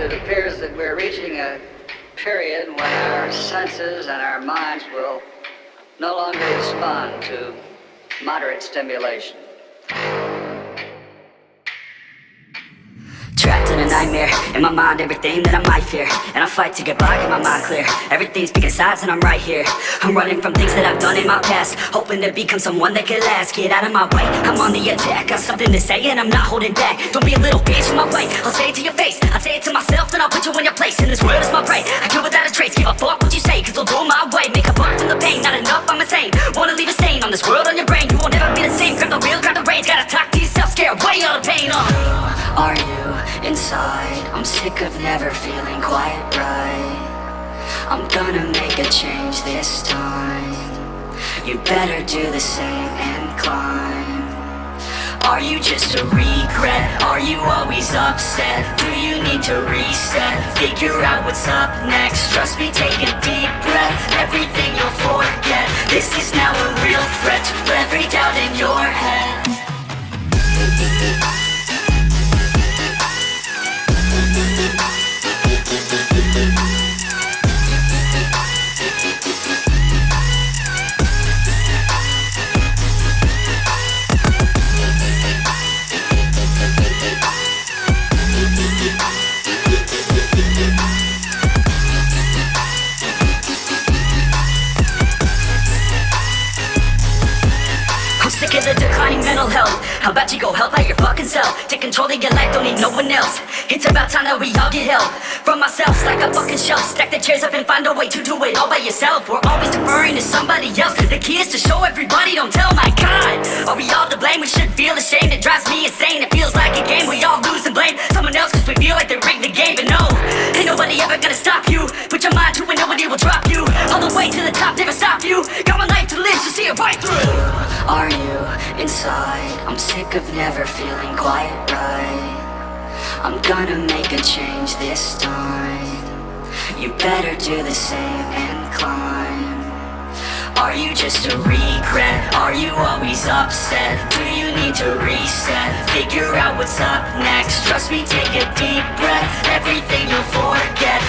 it appears that we're reaching a period when our senses and our minds will no longer respond to moderate stimulation. Trapped in a nightmare In my mind everything that I might fear. And I fight to get by, get my mind clear. Everything's picking sides and I'm right here. I'm running from things that I've done in my past. Hoping to become someone that can last. Get out of my way, I'm on the attack. Got something to say and I'm not holding back. Don't be a little bitch in my way. I'll say it to your face. I'll put you in your place And this world is my prey. I kill without a trace. Give a fuck what you say Cause I'll do my way. Make a buck from the pain Not enough, I'm insane. Wanna leave a stain on this world on your brain. You will never be the same. Grab the wheel, grab the reins. Gotta talk to yourself Scare away all the pain. Uh. Are you inside? I'm sick of never feeling quite right. I'm gonna make a change this time. You better do the same and climb Are you just a regret? Are you always upset? Do you need to reset? Figure out what's up next Trust me, take a deep breath Everything you'll forget This is now a real threat To every doubt in your head mental health. How about you go help out your fucking self? Take control of your life, don't need no one else. It's about time that we all get help From ourselves. Like a fucking shelf Stack the chairs up and find a way to do it all by yourself. We're always deferring to somebody else. The key is to show everybody, don't tell my God. Are we all to blame? We should feel ashamed. It drives me insane, it feels like a game. We all lose and blame. Someone else Cause we feel like they rigged the game. But no, ain't nobody ever gonna stop you. Put your mind to inside. I'm sick of never feeling quite right. I'm gonna make a change this time. You better do the same and climb. Are you just a regret? Are you always upset? Do you need to reset? Figure out what's up next. Trust me, take a deep breath. Everything you'll forget